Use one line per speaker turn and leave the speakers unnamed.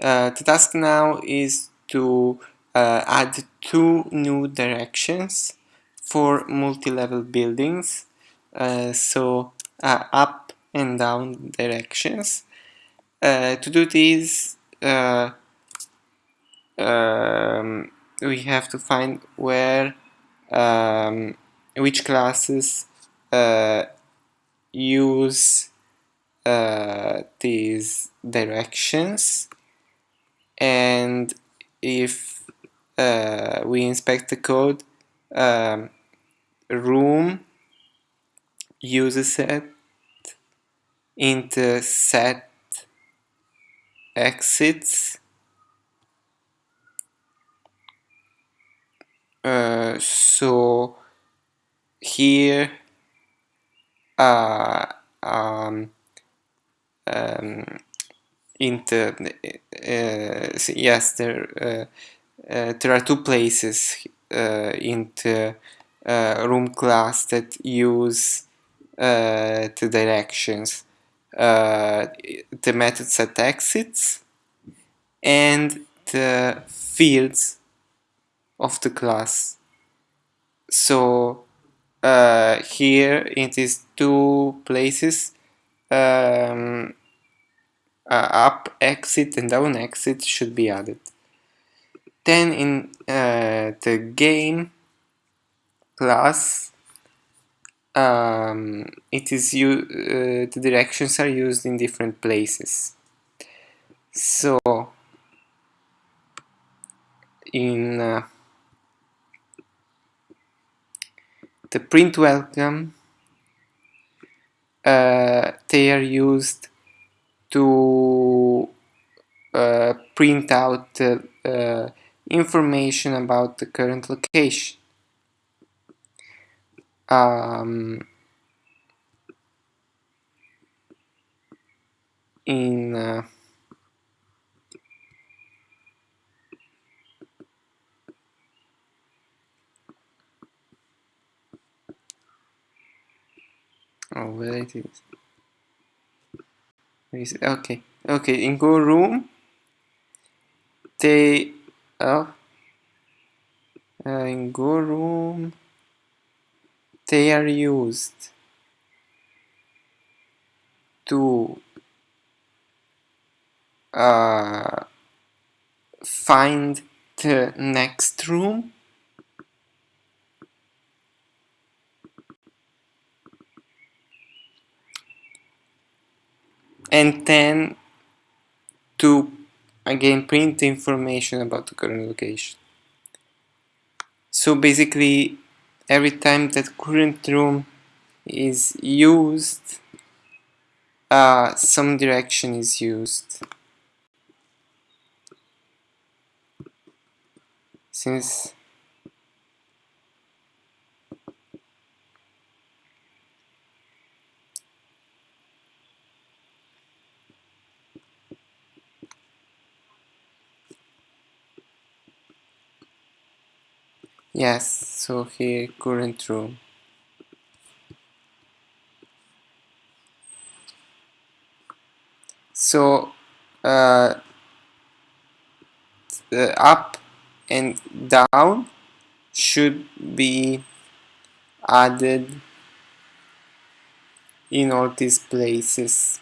uh, the task now is to uh, add two new directions for multi-level buildings. Uh, so up and down directions. To do this um, we have to find where um, which classes uh, use uh, these directions and if uh, we inspect the code um, room uses it into set exits uh, so here uh, um, um, into uh, yes there uh, there are two places in the room class that use the directions. The methods set exits and the fields of the class. So uh, here in these two places um, uh, up exit and down exit should be added. Then in uh, the game class um, it is you uh, the directions are used in different places. So in uh, the print welcome uh, they are used to uh, print out uh, information about the current location. Um, in uh, oh where it is okay. Okay in go room they oh uh, in go room they are used to uh, find the next room and then to again print the information about the current location. So basically every time that current room is used uh, some direction is used. Since Yes, so here current room. So uh, up and down should be added in all these places.